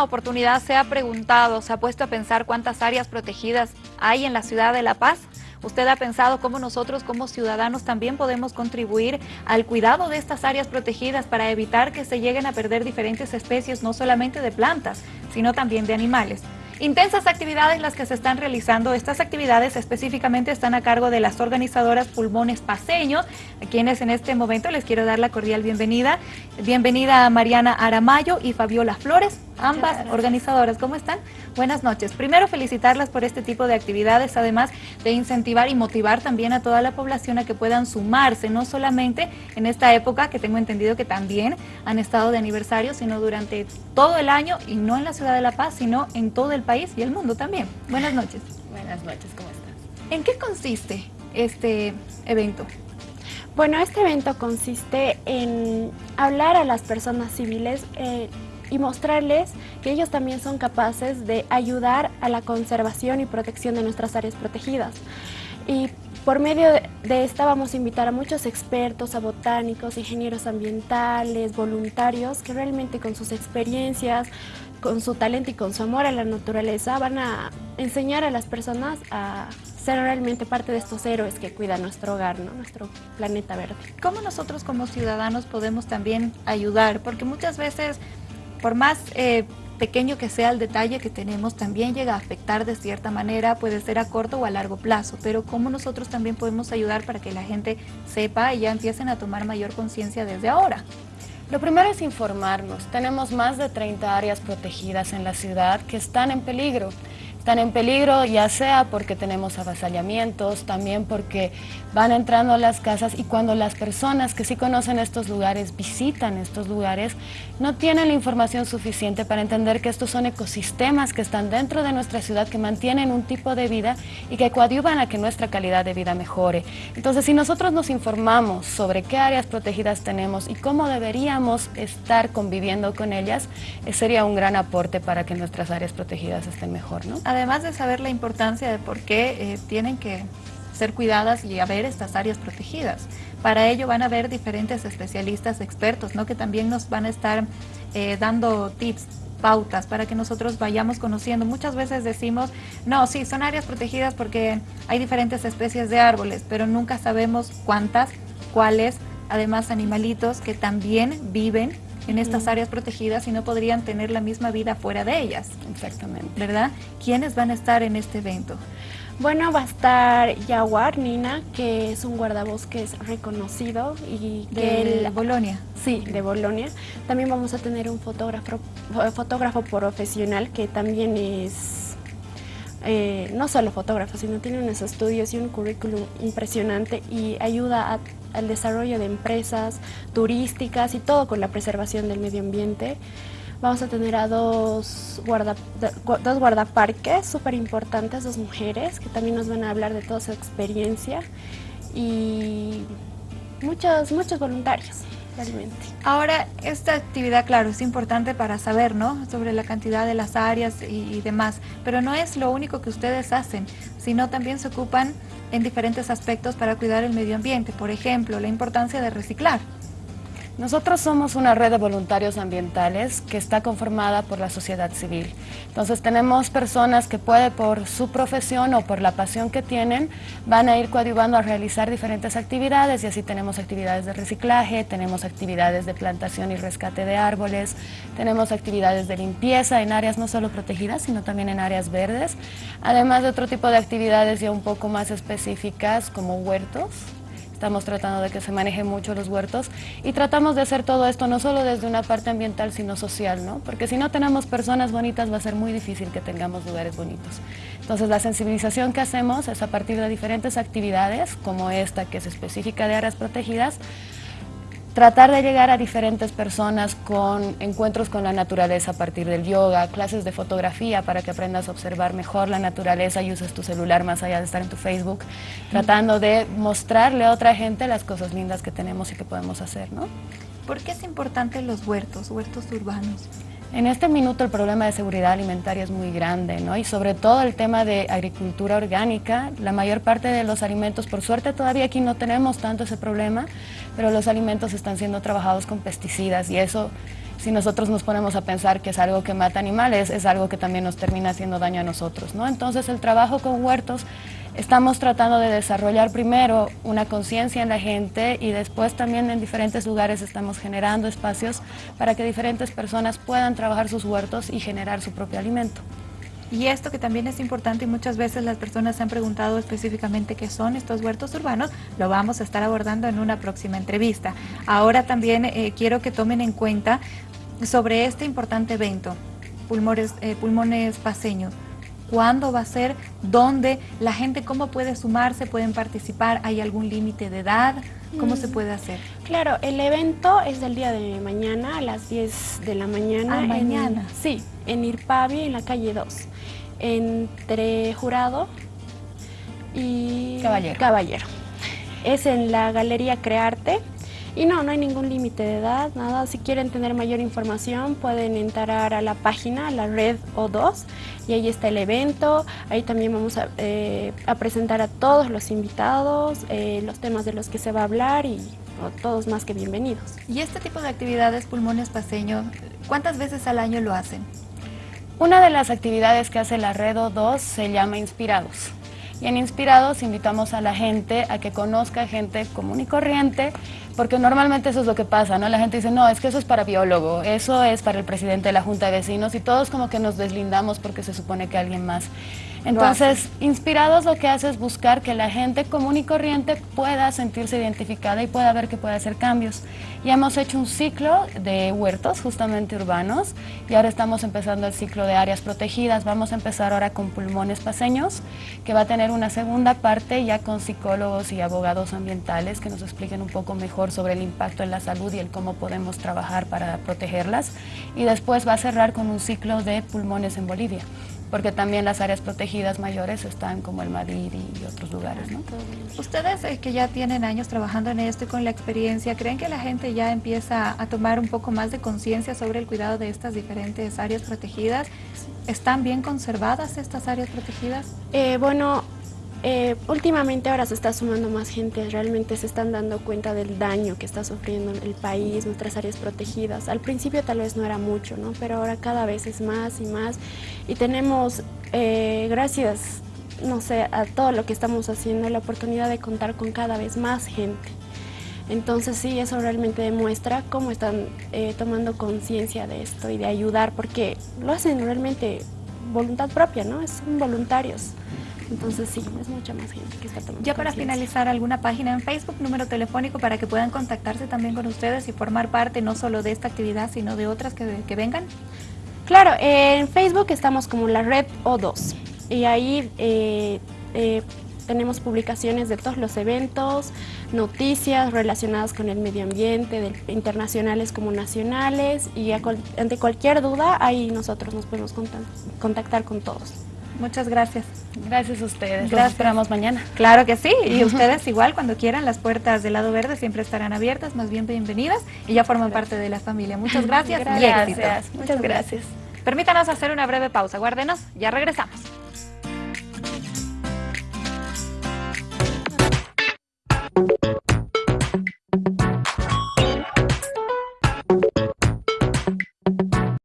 ¿Usted en alguna oportunidad se ha preguntado, se ha puesto a pensar cuántas áreas protegidas hay en la ciudad de La Paz? ¿Usted ha pensado cómo nosotros como ciudadanos también podemos contribuir al cuidado de estas áreas protegidas para evitar que se lleguen a perder diferentes especies, no solamente de plantas, sino también de animales? Intensas actividades las que se están realizando. Estas actividades específicamente están a cargo de las organizadoras Pulmones Paseños, a quienes en este momento les quiero dar la cordial bienvenida. Bienvenida a Mariana Aramayo y Fabiola Flores ambas organizadoras. ¿Cómo están? Buenas noches. Primero felicitarlas por este tipo de actividades, además de incentivar y motivar también a toda la población a que puedan sumarse, no solamente en esta época, que tengo entendido que también han estado de aniversario, sino durante todo el año y no en la ciudad de La Paz, sino en todo el país y el mundo también. Buenas noches. Buenas noches, ¿cómo estás? ¿En qué consiste este evento? Bueno, este evento consiste en hablar a las personas civiles eh, y mostrarles que ellos también son capaces de ayudar a la conservación y protección de nuestras áreas protegidas. Y por medio de esta vamos a invitar a muchos expertos, a botánicos, ingenieros ambientales, voluntarios, que realmente con sus experiencias, con su talento y con su amor a la naturaleza van a enseñar a las personas a ser realmente parte de estos héroes que cuidan nuestro hogar, ¿no? nuestro planeta verde. ¿Cómo nosotros como ciudadanos podemos también ayudar? Porque muchas veces por más eh, pequeño que sea el detalle que tenemos, también llega a afectar de cierta manera, puede ser a corto o a largo plazo, pero cómo nosotros también podemos ayudar para que la gente sepa y ya empiecen a tomar mayor conciencia desde ahora. Lo primero es informarnos. Tenemos más de 30 áreas protegidas en la ciudad que están en peligro están en peligro ya sea porque tenemos avasallamientos, también porque van entrando a las casas y cuando las personas que sí conocen estos lugares visitan estos lugares, no tienen la información suficiente para entender que estos son ecosistemas que están dentro de nuestra ciudad, que mantienen un tipo de vida y que coadyuvan a que nuestra calidad de vida mejore. Entonces, si nosotros nos informamos sobre qué áreas protegidas tenemos y cómo deberíamos estar conviviendo con ellas, eh, sería un gran aporte para que nuestras áreas protegidas estén mejor, ¿no? Además de saber la importancia de por qué eh, tienen que ser cuidadas y haber estas áreas protegidas. Para ello van a haber diferentes especialistas, expertos, ¿no? que también nos van a estar eh, dando tips, pautas para que nosotros vayamos conociendo. Muchas veces decimos, no, sí, son áreas protegidas porque hay diferentes especies de árboles, pero nunca sabemos cuántas, cuáles, además animalitos que también viven en estas áreas protegidas y no podrían tener la misma vida fuera de ellas. Exactamente. ¿Verdad? ¿Quiénes van a estar en este evento? Bueno, va a estar Yaguar Nina, que es un guardabosques reconocido y de Bolonia. Sí, de Bolonia. También vamos a tener un fotógrafo, fotógrafo profesional que también es eh, no solo fotógrafo, sino tiene unos estudios y un currículum impresionante y ayuda a al desarrollo de empresas turísticas y todo con la preservación del medio ambiente. Vamos a tener a dos, guarda, dos guardaparques súper importantes, dos mujeres, que también nos van a hablar de toda su experiencia y muchos, muchos voluntarios. Ahora, esta actividad, claro, es importante para saber, ¿no?, sobre la cantidad de las áreas y demás, pero no es lo único que ustedes hacen, sino también se ocupan en diferentes aspectos para cuidar el medio ambiente, por ejemplo, la importancia de reciclar. Nosotros somos una red de voluntarios ambientales que está conformada por la sociedad civil. Entonces tenemos personas que puede por su profesión o por la pasión que tienen, van a ir coadyuvando a realizar diferentes actividades y así tenemos actividades de reciclaje, tenemos actividades de plantación y rescate de árboles, tenemos actividades de limpieza en áreas no solo protegidas, sino también en áreas verdes, además de otro tipo de actividades ya un poco más específicas como huertos, Estamos tratando de que se manejen mucho los huertos y tratamos de hacer todo esto no solo desde una parte ambiental, sino social, ¿no? Porque si no tenemos personas bonitas va a ser muy difícil que tengamos lugares bonitos. Entonces la sensibilización que hacemos es a partir de diferentes actividades, como esta que es específica de áreas protegidas, tratar de llegar a diferentes personas con encuentros con la naturaleza a partir del yoga, clases de fotografía para que aprendas a observar mejor la naturaleza y uses tu celular más allá de estar en tu Facebook, tratando de mostrarle a otra gente las cosas lindas que tenemos y que podemos hacer, ¿no? ¿Por qué es importante los huertos, huertos urbanos? En este minuto el problema de seguridad alimentaria es muy grande, ¿no? Y sobre todo el tema de agricultura orgánica, la mayor parte de los alimentos, por suerte todavía aquí no tenemos tanto ese problema, pero los alimentos están siendo trabajados con pesticidas y eso si nosotros nos ponemos a pensar que es algo que mata animales, es algo que también nos termina haciendo daño a nosotros. ¿no? Entonces el trabajo con huertos estamos tratando de desarrollar primero una conciencia en la gente y después también en diferentes lugares estamos generando espacios para que diferentes personas puedan trabajar sus huertos y generar su propio alimento. Y esto que también es importante y muchas veces las personas se han preguntado específicamente qué son estos huertos urbanos, lo vamos a estar abordando en una próxima entrevista. Ahora también eh, quiero que tomen en cuenta sobre este importante evento, pulmones, eh, pulmones paseños. ¿Cuándo va a ser? ¿Dónde? ¿La gente cómo puede sumarse? ¿Pueden participar? ¿Hay algún límite de edad? ¿Cómo se mm. puede hacer? Claro, el evento es del día de mañana a las 10 de la mañana. Ah, mañana. Sí, en Irpavi, en la calle 2, entre Jurado y Caballero. Caballero. Es en la Galería Crearte. Y no, no hay ningún límite de edad, nada. Si quieren tener mayor información pueden entrar a la página, a la red O2, y ahí está el evento. Ahí también vamos a, eh, presentar a todos los invitados, eh, los temas de los que se va a hablar y todos más que bienvenidos. ¿Y este tipo de actividades pulmones paseño, cuántas veces al año lo hacen? Una de las actividades que hace la Red O2 se llama Inspirados. Y en Inspirados invitamos a la gente a que conozca gente común y corriente, porque normalmente eso es lo que pasa, ¿no? La gente dice, no, es que eso es para biólogo, eso es para el presidente de la Junta de Vecinos, y todos como que nos deslindamos porque se supone que alguien más entonces, Inspirados lo que hace es buscar que la gente común y corriente pueda sentirse identificada y pueda ver que puede hacer cambios. Y hemos hecho un ciclo de huertos justamente urbanos y ahora estamos empezando el ciclo de áreas protegidas. Vamos a empezar ahora con pulmones paseños, que va a tener una segunda parte ya con psicólogos y abogados ambientales que nos expliquen un poco mejor sobre el impacto en la salud y el cómo podemos trabajar para protegerlas. Y después va a cerrar con un ciclo de pulmones en Bolivia porque también las áreas protegidas mayores están como el Madrid y otros lugares. ¿no? Ustedes eh, que ya tienen años trabajando en esto y con la experiencia, ¿creen que la gente ya empieza a tomar un poco más de conciencia sobre el cuidado de estas diferentes áreas protegidas? ¿Están bien conservadas estas áreas protegidas? Eh, bueno, eh, últimamente ahora se está sumando más gente, realmente se están dando cuenta del daño que está sufriendo el país, nuestras áreas protegidas. Al principio tal vez no era mucho, ¿no? pero ahora cada vez es más y más. Y tenemos, eh, gracias, no sé, a todo lo que estamos haciendo, la oportunidad de contar con cada vez más gente. Entonces sí, eso realmente demuestra cómo están eh, tomando conciencia de esto y de ayudar, porque lo hacen realmente voluntad propia, ¿no? Son voluntarios. Entonces sí, es mucha más gente que está tomando Ya para finalizar, ¿alguna página en Facebook, número telefónico para que puedan contactarse también con ustedes y formar parte no solo de esta actividad, sino de otras que, vengan? Claro, en Facebook estamos como la red O2 y ahí eh, eh, tenemos publicaciones de todos los eventos, noticias relacionadas con el medio ambiente, internacionales como nacionales y ante cualquier duda ahí nosotros nos podemos contactar con todos. Muchas gracias. Gracias a ustedes. Los esperamos mañana. Claro que sí. Y ustedes igual, cuando quieran, las puertas del lado verde siempre estarán abiertas, más bien bienvenidas y ya forman parte de la familia. Muchas gracias, gracias. Muchas gracias. Permítanos hacer una breve pausa. Guárdenos, ya regresamos.